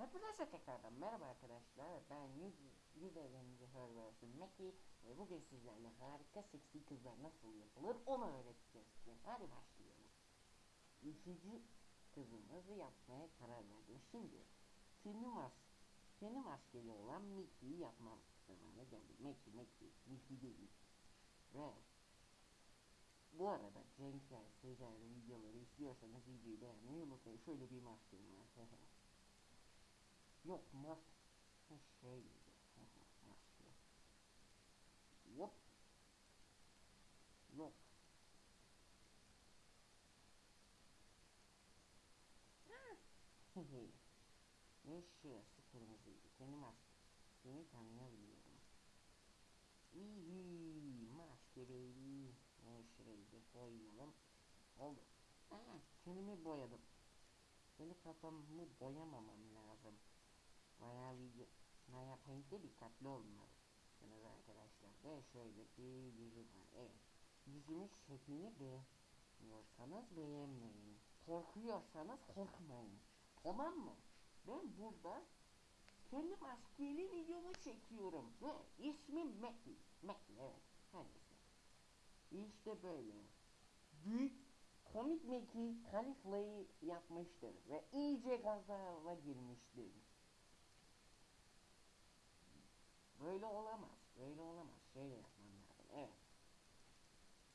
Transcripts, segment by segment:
Hepinize tekrardan merhaba arkadaşlar. Ben yüz, evrenci Herversin Meki ve bugün sizlerle harika seksi kızlar nasıl yapılır onu öğreteceğiz. Hadi başlayalım. Üçüncü kızımızı yapmaya karar verdim. Şimdi kendi mas kendi maskeli olan Mickey'i yapmam zamanı geldi. Mickey, Mickey, Mickey değil. Ve bu arada Cenkler, Secer'in videoları istiyorsanız videoyu beğenmeyi unutmayın. Şöyle bir maskem var. Yok mas şey maske. Yok. Ve şurası kırmızıydı. Kendi maske. Seni tanıyabiliyorum. İyi maske baby. Ve şurayı da boyayalım. Oldu. Aa, kendimi boyadım. Benim kafamı boyamamam lazım. Bayağı video, bayağı paint'te dikkatli olmalısınız arkadaşlar. Ve şöyle bir yüzü var. Evet. Yüzümün şeklini beğenmiyorsanız beğenmeyin. Korkuyorsanız korkmayın. Tamam mı? Ben burada kendi maskeli videomu çekiyorum. Ve ismim Mekki. Mekki evet. Her. İşte böyle. Büyük komik Mekki Kalifla'yı yapmıştır. Ve iyice gazava girmiştir. Böyle olamaz. Böyle olamaz. Şöyle yapmam lazım. Evet.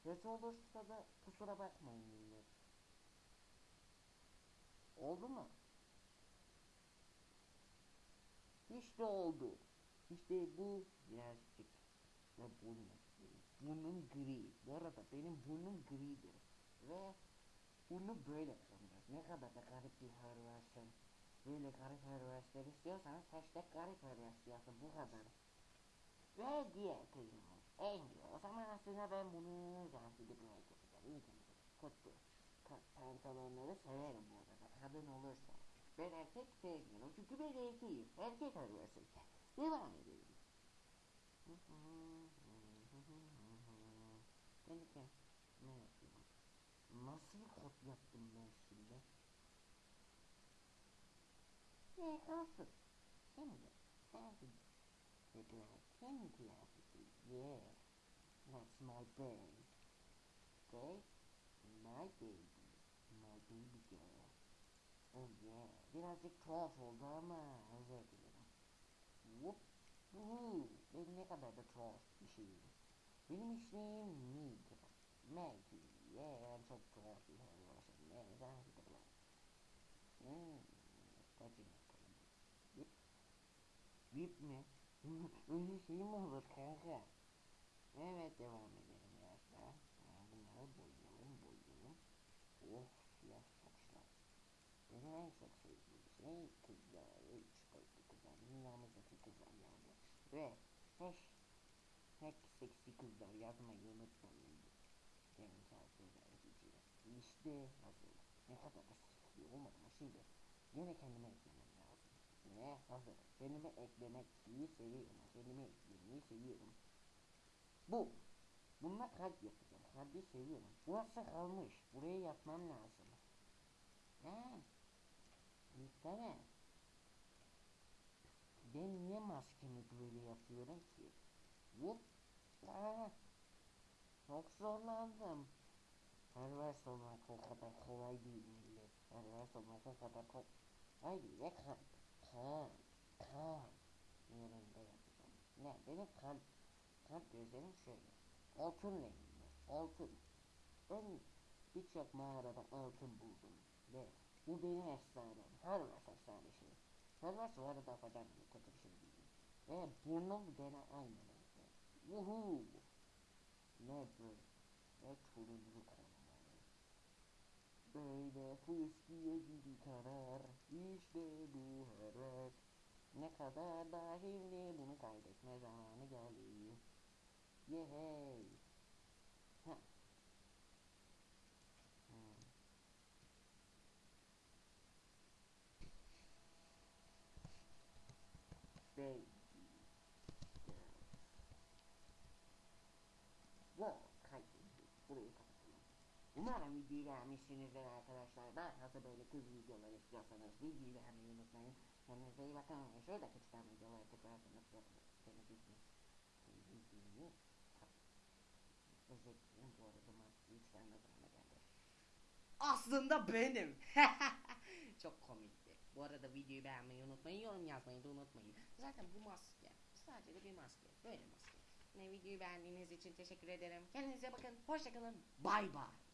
Kötü olursa da kusura bakmayın millet. Oldu mu? İşte oldu. İşte bu birazcık ve bunun burnum gri. Bu arada benim burnum gridir. Ve bunu böyle yapacağız. Ne kadar da garip bir hırvarsın. Böyle garip hırvarslar istiyorsanız hashtag garip yazın. Bu kadar. Ve diğer kızımız. En güzel. O zaman aslında ben bunu zansidik like yapacağım. İyi temizlik. Pa pantolonları severim bu arada. Kadın olursa. Ben erkek sevmiyorum. Çünkü ben erkeğim. Erkek arıyorsun. Devam edelim. De ne yapıyorum? Nasıl bir kod yaptım ben şimdi? Ne kalsın? Şimdi. Sen Reply, can clarity. Yeah, that's my brain. Okay? My baby. My baby girl. Oh yeah. Birazcık tuhaf oldu ama özür dilerim. Whoop. Woohoo. Ben ne kadar da tuhaf bir şeyim. Benim ismim Meg. Maggie. Yeah, ben çok tuhaf bir hayvansın. Ne zannediyorum. Hmm. Kaçın bakalım. Bip. Bip mi? Öyle şey mi olur kanka? Evet devam edelim biraz daha. Ha, Bunları boyayalım boyayalım. Oh siyah saçlar. Benim en çok sevdiğim şey kızlar. Üç boyutlu kızlar. Dünyamızdaki kızlar yani. Ve hash hack seksi kızlar yazmayı unutmayın. Benim tarzı öğreticiler. İşte hazır. Ne kadar da seksi olmadı mı şimdi? Yine kendime eklemem Ne hazır. Kendime eklemek iyi seviyorum. Kendime eklemeyi seviyorum. Bu. Bununla kalp yapacağım. Kalbi seviyorum. Burası kalmış. Buraya yapmam lazım. Ha. Gitsene. Ben niye maskemi böyle yapıyorum ki? Aa. Çok zorlandım. Pervers olmak o kadar kolay değil millet. Pervers olmak o kadar kolay. Haydi ve Kalp. Kalp. Yerinde yapacağım. Ne? Benim kalp. Kalp gözlerim şöyle. Altın renginde. Altın. Ben birçok mağarada altın buldum. Ve bu benim efsanem. Hervers efsanesi. Hervers bu arada yapacağım bir kötü bir şey değil. Ve burnum gene aynı renkte. Vuhuu. Ne böyle? Ve turuncu konuları. Böyle fıskiye gibi karar. İşte bu heves. Ne kadar da şimdi bunu kaydetme zamanı geldi. Yehey. Ha. Videoyu beğenmişsinizdir arkadaşlar. Fazla böyle kız videoları istiyorsanız videoyu beğenmeyi unutmayın. Kendinize iyi bakın. Şuradaki çıkan videoları tıklarsanız bildiğiniz bildiğini özür dilerim bu arada çıkarma zamanı geldi. Aslında benim. Çok komikti. Bu arada videoyu beğenmeyi unutmayın, yorum yazmayı da unutmayın. Zaten bu maske sadece de bir maske. Böyle maske. Ne videoyu beğendiğiniz için teşekkür ederim. Kendinize bakın. Hoşçakalın. Bay bay.